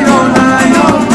I know, I know.